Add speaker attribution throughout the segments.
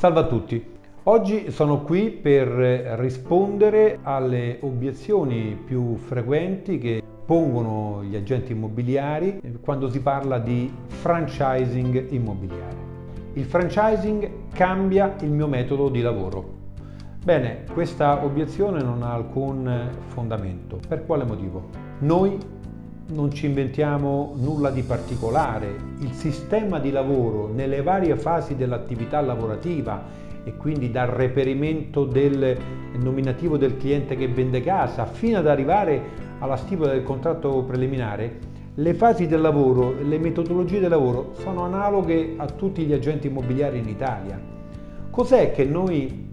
Speaker 1: Salve a tutti! Oggi sono qui per rispondere alle obiezioni più frequenti che pongono gli agenti immobiliari quando si parla di franchising immobiliare. Il franchising cambia il mio metodo di lavoro. Bene, questa obiezione non ha alcun fondamento. Per quale motivo? Noi non ci inventiamo nulla di particolare, il sistema di lavoro nelle varie fasi dell'attività lavorativa e quindi dal reperimento del nominativo del cliente che vende casa fino ad arrivare alla stipula del contratto preliminare, le fasi del lavoro e le metodologie del lavoro sono analoghe a tutti gli agenti immobiliari in Italia. Cos'è che noi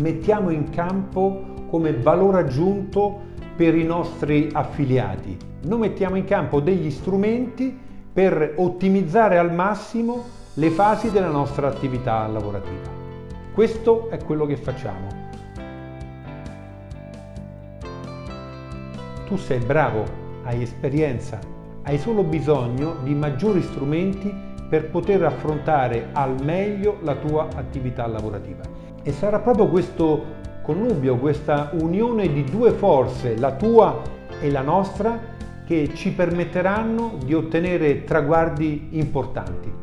Speaker 1: mettiamo in campo come valore aggiunto per i nostri affiliati. Noi mettiamo in campo degli strumenti per ottimizzare al massimo le fasi della nostra attività lavorativa. Questo è quello che facciamo. Tu sei bravo, hai esperienza, hai solo bisogno di maggiori strumenti per poter affrontare al meglio la tua attività lavorativa. E sarà proprio questo connubio, questa unione di due forze, la tua e la nostra, che ci permetteranno di ottenere traguardi importanti.